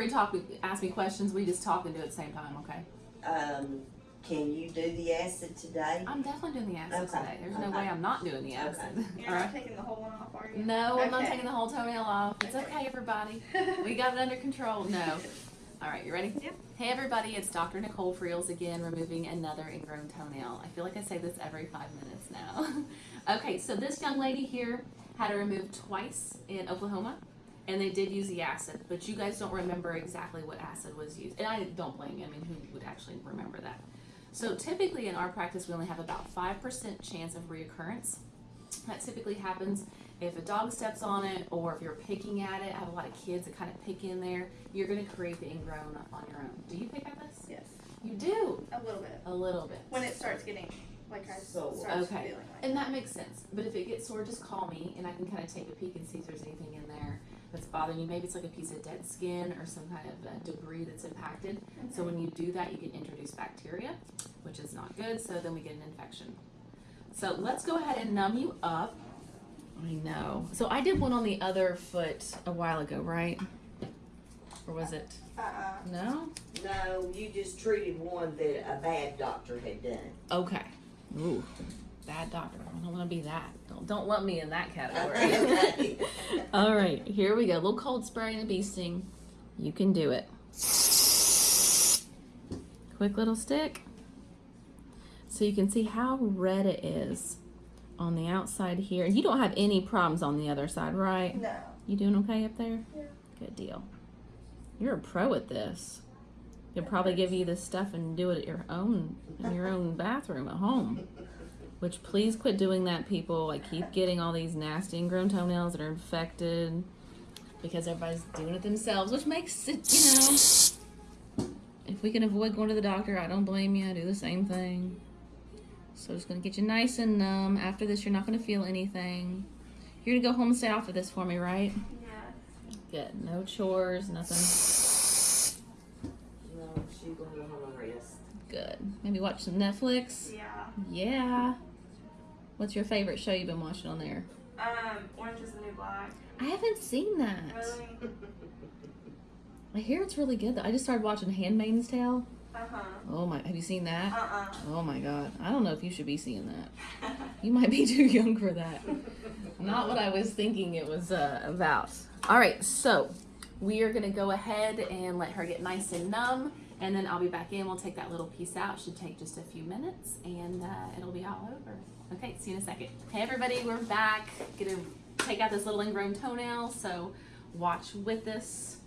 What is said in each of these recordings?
free to talk, ask me questions. We just talk and do it at the same time, okay? Um, can you do the acid today? I'm definitely doing the acid Okay, today. There's no way I'm not doing the acid. You're not right. taking the whole one off, are you? No, I'm not taking the whole toenail off. It's okay, everybody. We got it under control. No. All right, you ready? Yep. Hey, everybody, it's Dr. Nicole Freels again, removing another ingrown toenail. I feel like I say this every five minutes now. okay, so this young lady here had it removed twice in Oklahoma, and they did use the acid, but you guys don't remember exactly what acid was used. And I don't blame you. I mean, who would actually remember that? So typically in our practice, we only have about 5% chance of reoccurrence. That typically happens if a dog steps on it or if you're picking at it. I have a lot of kids that kind of pick in there. You're going to create the ingrown on your own. Do you pick at this? Yes, You do. a little bit. A little bit. When it starts getting, like I Sore. start Okay. feeling like. And that makes sense. But if it gets sore, just call me and I can kind of take a peek and see if there's anything in there that's bothering you. Maybe it's like a piece of dead skin or some kind of uh, debris that's impacted. So when you do that, you can introduce bacteria, which is not good. So then we get an infection. So let's go ahead and numb you up. I know. So I did one on the other foot a while ago, right? Or was it? Uh-uh. No? No, you just treated one that a bad doctor had done. Okay. Ooh, bad doctor. I don't want to be that. Don't don't lump me in that category. All right, here we go. A little cold spray and a bee sting. You can do it. Quick little stick. So you can see how red it is on the outside here. You don't have any problems on the other side, right? No. You doing okay up there? Yeah. Good deal. You're a pro at this. They'll probably give you this stuff and do it at your own in your own bathroom at home. Which please quit doing that, people. I keep getting all these nasty ingrown toenails that are infected because everybody's doing it themselves, which makes it, you know. If we can avoid going to the doctor, I don't blame you. I do the same thing. So just gonna get you nice and numb. After this, you're not gonna feel anything. You're gonna go home and stay off of this for me, right? Yeah. Good. No chores, nothing. No, she gonna go home and rest. Good. Maybe watch some Netflix. Yeah. Yeah. What's your favorite show you've been watching on there? Um, Orange is the New Black. I haven't seen that. Really? I hear it's really good. Though. I just started watching Handmaid's Tale. Uh-huh. Oh my! Have you seen that? Uh-uh. Oh my God! I don't know if you should be seeing that. You might be too young for that. Not what I was thinking it was uh, about. All right, so we are gonna go ahead and let her get nice and numb, and then I'll be back in. We'll take that little piece out. Should take just a few minutes, and uh, it'll be all over. Okay, see you in a second. Hey everybody, we're back. Gonna take out this little ingrown toenail. So watch with us.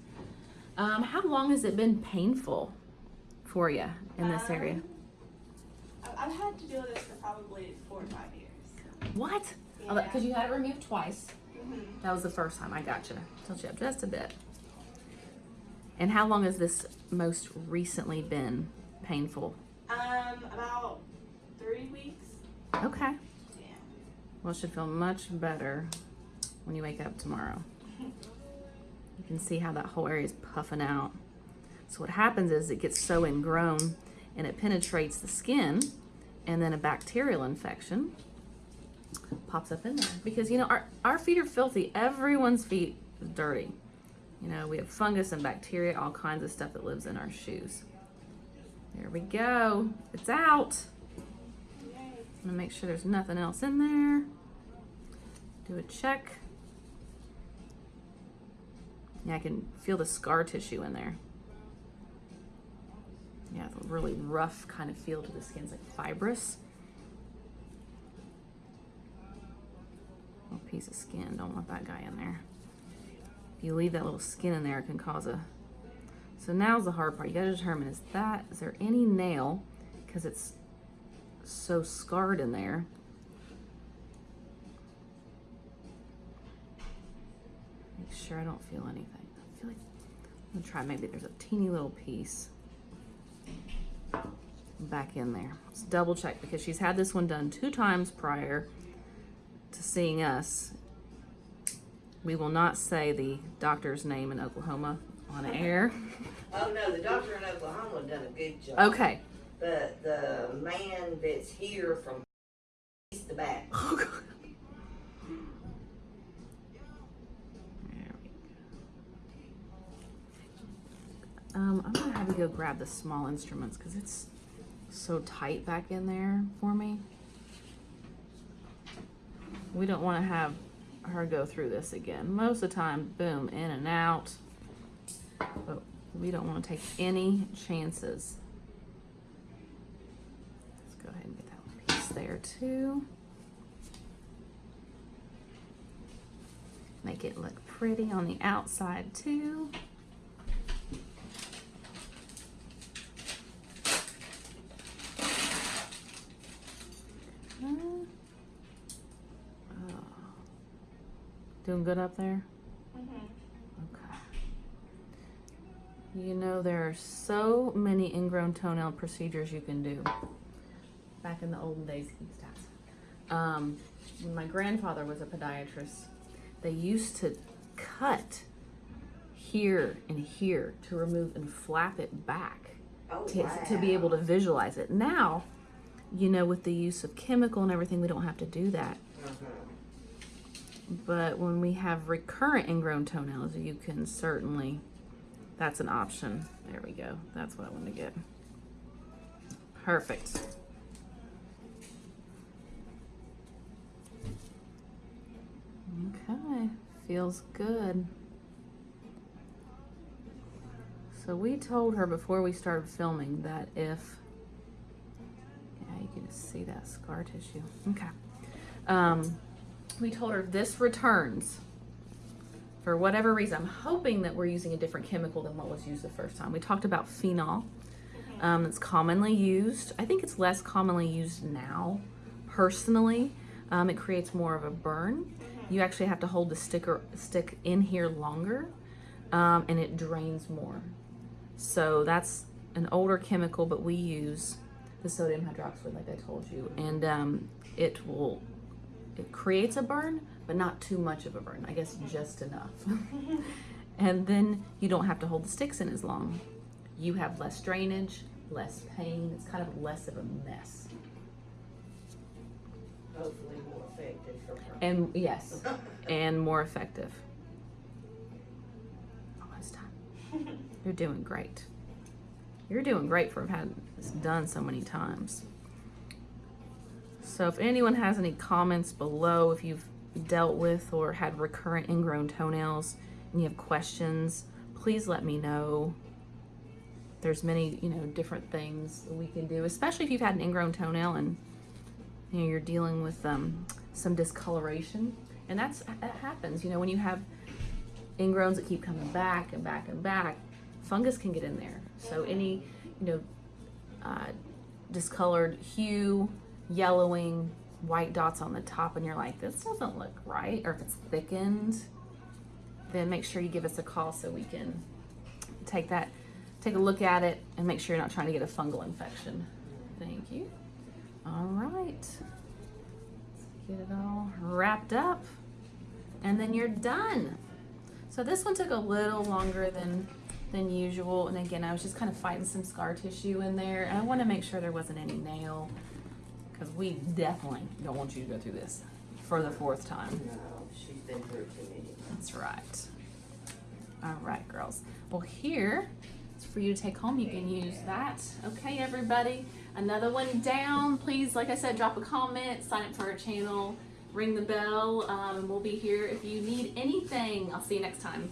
Um, how long has it been painful for you in this area? Um, I- I've had to deal with this for probably four or five years. What? Yeah. Because you had it removed twice. hmm That was the first time I got you. Told you up just a bit. And how long has this most recently been painful? Um, about three weeks. Okay. Well, should feel much better when you wake up tomorrow. You can see how that whole area is puffing out. So what happens is it gets so ingrown and it penetrates the skin and then a bacterial infection pops up in there. Because, you know, our, our feet are filthy. Everyone's feet is dirty. You know, we have fungus and bacteria, all kinds of stuff that lives in our shoes. There we go. It's out. I'm gonna make sure there's nothing else in there. Do a check. Yeah, I can feel the scar tissue in there. Yeah, it's a really rough kind of feel to the skin. It's like fibrous. Little piece of skin. Don't want that guy in there. If you leave that little skin in there, it can cause a. So now's the hard part. You gotta determine is that is there any nail because it's so scarred in there. Make sure I don't feel anything. I feel like I'm gonna try maybe there's a teeny little piece back in there. Let's double check because she's had this one done two times prior to seeing us. We will not say the doctor's name in Oklahoma on air. Oh, no, the doctor in Oklahoma done a good job. Okay. But the man that's here from east to back. Oh, God. There we go. Um, I'm gonna have you go grab the small instruments because it's so tight back in there for me. We don't want to have her go through this again. Most of the time, boom, in and out. But we don't want to take any chances. Let's go ahead and get that one piece there too. Make it look pretty on the outside too. Uh, oh. Doing good up there? Mm-hmm. Okay. You know, there are so many ingrown toenail procedures you can do. Back in the olden days, East House. Um, when my grandfather was a podiatrist, they used to cut here and here to remove and flap it back Oh, to, wow. to be able to visualize it. Now, you know, with the use of chemical and everything, we don't have to do that. But when we have recurrent ingrown toenails, you can certainly, that's an option. There we go. That's what I want to get. Perfect. Okay, feels good. So we told her before we started filming that if, yeah, you can just see that scar tissue. Okay. Um, we told her if this returns for whatever reason. I'm hoping that we're using a different chemical than what was used the first time. We talked about phenol. Um, it's commonly used. I think it's less commonly used now, personally. Um, it creates more of a burn. You actually have to hold the sticker stick in here longer, um, and it drains more. So that's an older chemical, but we use the sodium hydroxide, like I told you, and um, it will it creates a burn, but not too much of a burn. I guess just enough. and then you don't have to hold the sticks in as long. You have less drainage, less pain. It's kind of less of a mess. Hopefully effective. And yes, and more effective. Almost done. You're doing great. You're doing great for having this done so many times. So if anyone has any comments below, if you've dealt with or had recurrent ingrown toenails and you have questions, please let me know. There's many, you know, different things that we can do, especially if you've had an ingrown toenail and you know you're dealing with um, some discoloration, and that's that happens. You know, when you have ingrowns that keep coming back and back and back, fungus can get in there. So any, you know, uh, discolored hue, yellowing, white dots on the top, and you're like, this doesn't look right, or if it's thickened, then make sure you give us a call so we can take that, take a look at it, and make sure you're not trying to get a fungal infection. Thank you. All right. Get it all wrapped up, and then you're done. So this one took a little longer than than usual, and again, I was just kind of fighting some scar tissue in there, and I want to make sure there wasn't any nail, because we definitely don't want you to go through this for the fourth time. No, she's been through too many. That's right. All right, girls. Well, here is for you to take home. You can use that. Okay, everybody. Another one down. Please, like I said, drop a comment, sign up for our channel, ring the bell, um, we'll be here if you need anything. I'll see you next time.